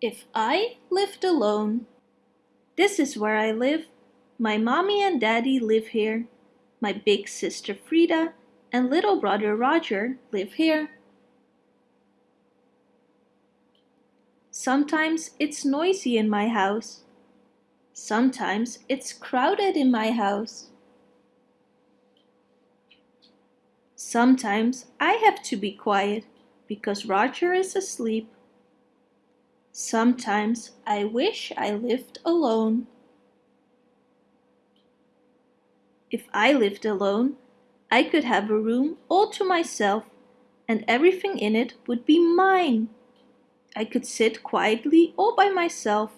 If I lived alone. This is where I live. My mommy and daddy live here. My big sister Frida and little brother Roger live here. Sometimes it's noisy in my house. Sometimes it's crowded in my house. Sometimes I have to be quiet because Roger is asleep. Sometimes I wish I lived alone. If I lived alone, I could have a room all to myself and everything in it would be mine. I could sit quietly all by myself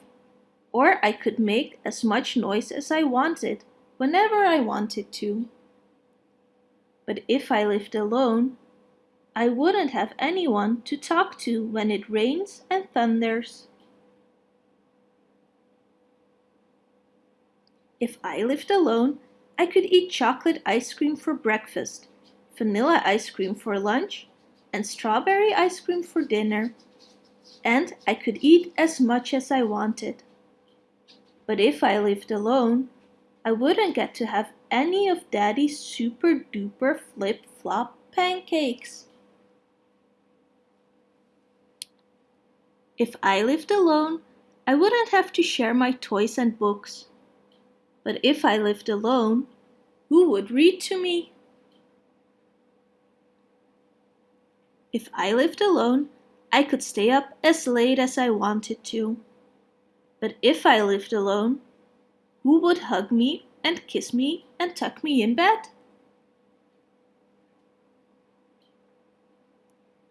or I could make as much noise as I wanted whenever I wanted to. But if I lived alone, I wouldn't have anyone to talk to when it rains and thunders. If I lived alone, I could eat chocolate ice cream for breakfast, vanilla ice cream for lunch, and strawberry ice cream for dinner. And I could eat as much as I wanted. But if I lived alone, I wouldn't get to have any of Daddy's super duper flip flop pancakes. If I lived alone, I wouldn't have to share my toys and books. But if I lived alone, who would read to me? If I lived alone, I could stay up as late as I wanted to. But if I lived alone, who would hug me and kiss me and tuck me in bed?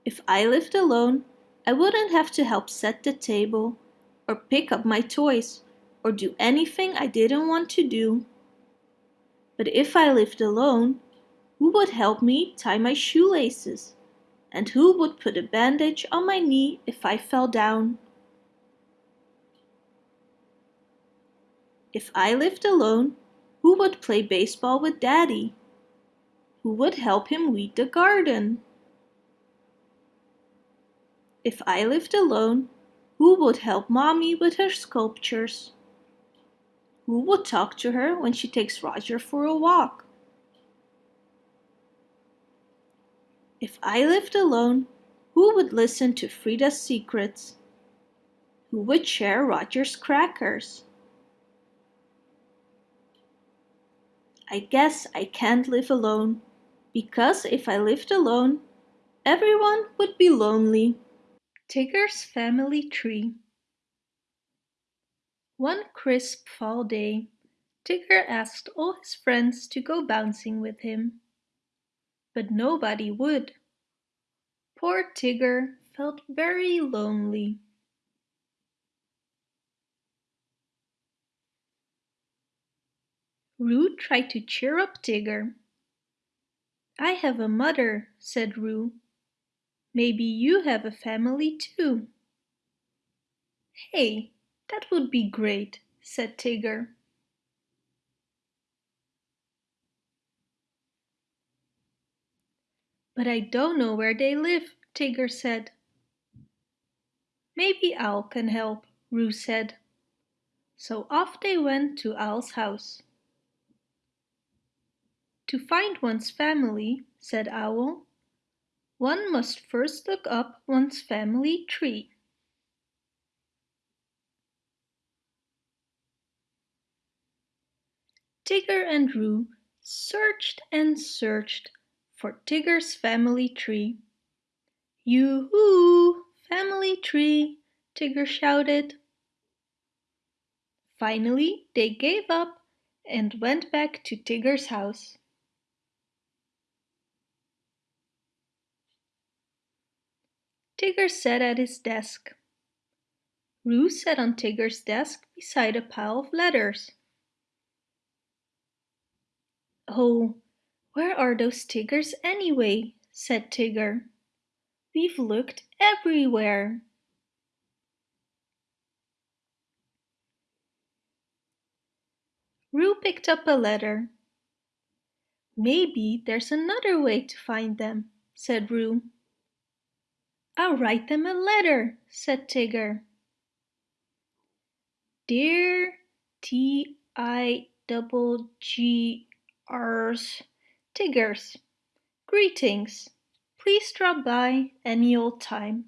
If I lived alone, I wouldn't have to help set the table, or pick up my toys, or do anything I didn't want to do. But if I lived alone, who would help me tie my shoelaces? And who would put a bandage on my knee if I fell down? If I lived alone, who would play baseball with Daddy? Who would help him weed the garden? If I lived alone, who would help Mommy with her sculptures? Who would talk to her when she takes Roger for a walk? If I lived alone, who would listen to Frida's secrets? Who would share Roger's crackers? I guess I can't live alone, because if I lived alone, everyone would be lonely. Tigger's Family Tree One crisp fall day, Tigger asked all his friends to go bouncing with him. But nobody would. Poor Tigger felt very lonely. Roo tried to cheer up Tigger. I have a mother, said Roo. Maybe you have a family too. Hey, that would be great, said Tigger. But I don't know where they live, Tigger said. Maybe Owl can help, Roo said. So off they went to Owl's house. To find one's family, said Owl, one must first look up one's family tree. Tigger and Roo searched and searched for Tigger's family tree. Yoo-hoo, family tree, Tigger shouted. Finally, they gave up and went back to Tigger's house. Tigger sat at his desk. Roo sat on Tigger's desk beside a pile of letters. Oh, where are those Tiggers anyway? said Tigger. We've looked everywhere. Roo picked up a letter. Maybe there's another way to find them, said Roo. I'll write them a letter, said Tigger. Dear T I double G R's Tiggers, greetings. Please drop by any old time.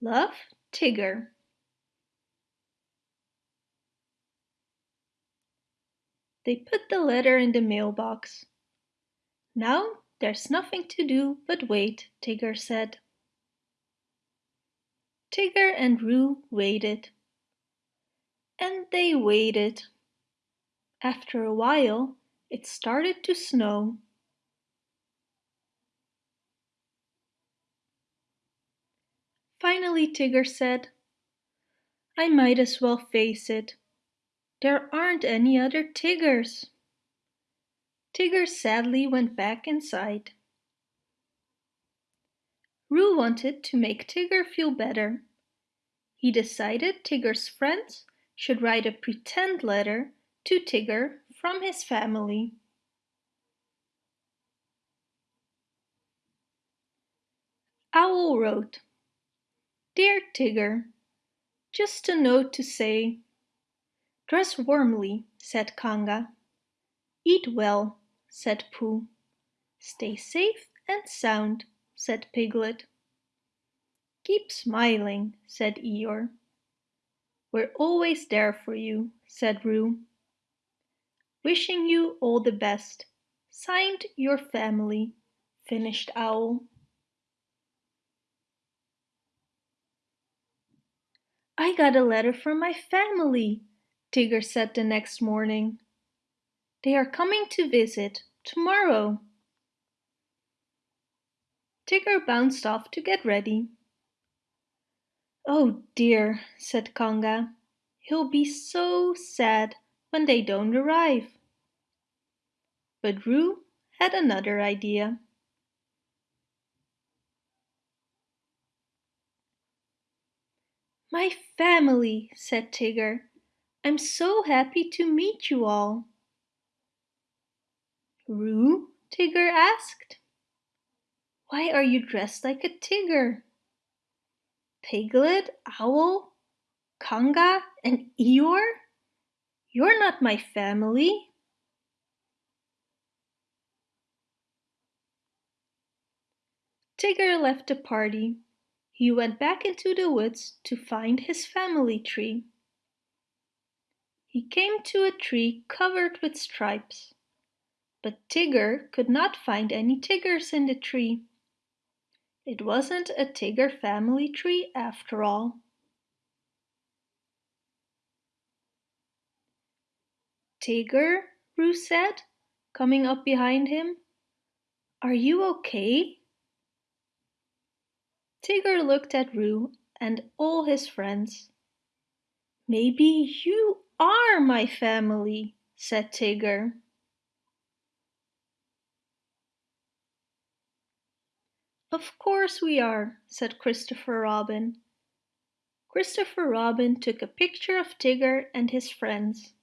Love, Tigger. They put the letter in the mailbox. Now there's nothing to do but wait, Tigger said. Tigger and Roo waited. And they waited. After a while, it started to snow. Finally Tigger said, I might as well face it. There aren't any other Tiggers. Tigger sadly went back inside. Roo wanted to make Tigger feel better. He decided Tigger's friends should write a pretend letter to Tigger from his family. Owl wrote, Dear Tigger, just a note to say, Dress warmly, said Kanga. Eat well, said Pooh. Stay safe and sound, said Piglet. Keep smiling, said Eeyore. We're always there for you, said Roo. Wishing you all the best. Signed your family, finished Owl. I got a letter from my family, Tigger said the next morning. They are coming to visit tomorrow. Tigger bounced off to get ready. Oh dear, said Kanga. He'll be so sad when they don't arrive. But Roo had another idea. My family, said Tigger. I'm so happy to meet you all. Roo? Tigger asked. Why are you dressed like a tiger? Piglet, Owl, Kanga, and Eeyore? You're not my family. Tigger left the party. He went back into the woods to find his family tree. He came to a tree covered with stripes. But Tigger could not find any Tiggers in the tree. It wasn't a Tigger family tree after all. Tigger, Roo said, coming up behind him. Are you okay? Tigger looked at Roo and all his friends. Maybe you are my family, said Tigger. Of course we are, said Christopher Robin. Christopher Robin took a picture of Tigger and his friends.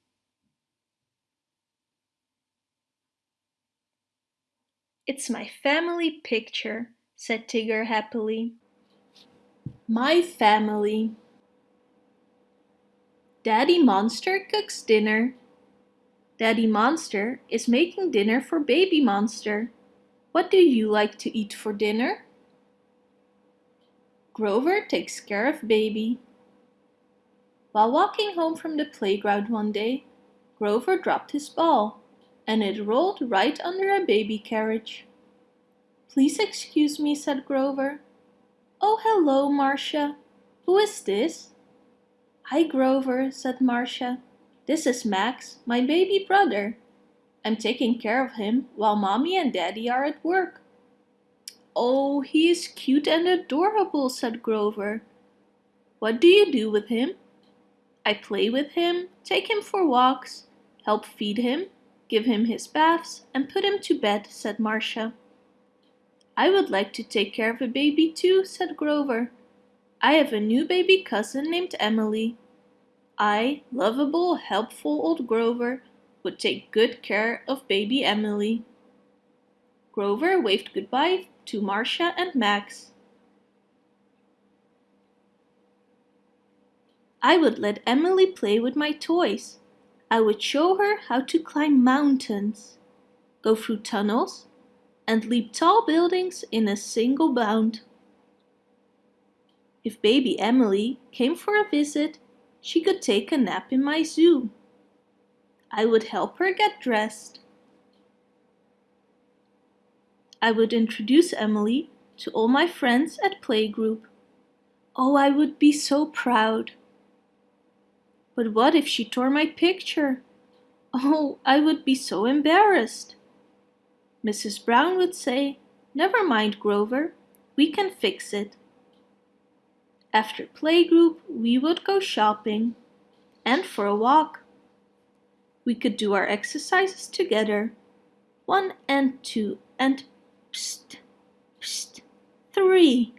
It's my family picture, said Tigger happily. My family. Daddy Monster cooks dinner. Daddy Monster is making dinner for Baby Monster. What do you like to eat for dinner? Grover takes care of Baby. While walking home from the playground one day, Grover dropped his ball, and it rolled right under a baby carriage. Please excuse me, said Grover. Oh, hello, Marcia. Who is this? Hi, Grover, said Marcia. This is Max, my baby brother. I'm taking care of him while mommy and daddy are at work. Oh, he is cute and adorable, said Grover. What do you do with him? I play with him, take him for walks, help feed him, give him his baths, and put him to bed, said Marcia. I would like to take care of a baby too, said Grover. I have a new baby cousin named Emily. I, lovable, helpful old Grover, would take good care of baby Emily. Grover waved goodbye to Marcia, and Max. I would let Emily play with my toys. I would show her how to climb mountains, go through tunnels, and leap tall buildings in a single bound. If baby Emily came for a visit, she could take a nap in my zoo. I would help her get dressed. I would introduce Emily to all my friends at playgroup. Oh, I would be so proud. But what if she tore my picture? Oh, I would be so embarrassed. Mrs. Brown would say, Never mind, Grover, we can fix it. After playgroup, we would go shopping and for a walk. We could do our exercises together. One and two and psst, psst, three.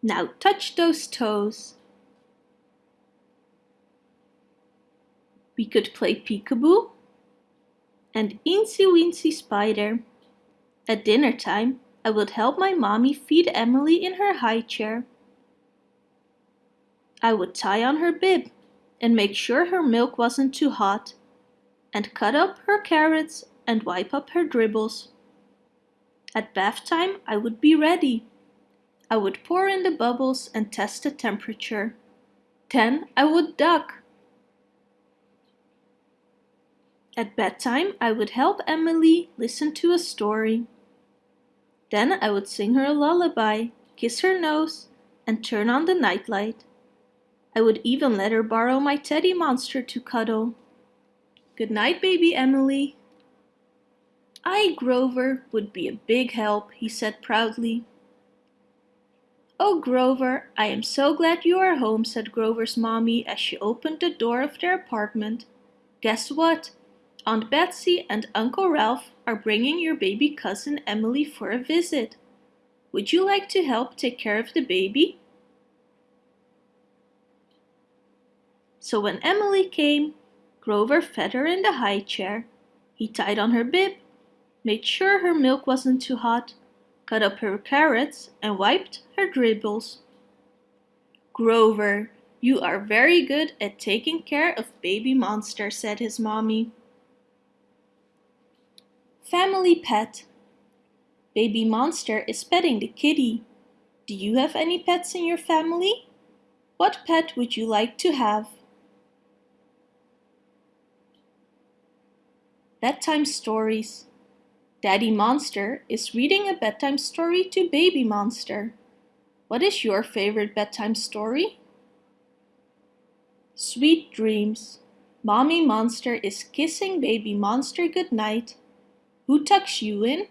Now touch those toes. We could play peekaboo and Eensy Weensy Spider. At dinner time, I would help my mommy feed Emily in her high chair. I would tie on her bib and make sure her milk wasn't too hot and cut up her carrots and wipe up her dribbles. At bath time I would be ready. I would pour in the bubbles and test the temperature. Then I would duck. At bedtime I would help Emily listen to a story. Then I would sing her a lullaby, kiss her nose, and turn on the nightlight. I would even let her borrow my teddy monster to cuddle. Good night, baby Emily. I, Grover, would be a big help, he said proudly. Oh, Grover, I am so glad you are home, said Grover's mommy as she opened the door of their apartment. Guess what? Aunt Betsy and Uncle Ralph are bringing your baby cousin Emily for a visit. Would you like to help take care of the baby? So when Emily came, Grover fed her in the high chair. He tied on her bib, made sure her milk wasn't too hot, cut up her carrots, and wiped her dribbles. Grover, you are very good at taking care of baby monster, said his mommy. Family pet. Baby monster is petting the kitty. Do you have any pets in your family? What pet would you like to have? Bedtime Stories Daddy Monster is reading a bedtime story to Baby Monster. What is your favorite bedtime story? Sweet Dreams Mommy Monster is kissing Baby Monster goodnight. Who tucks you in?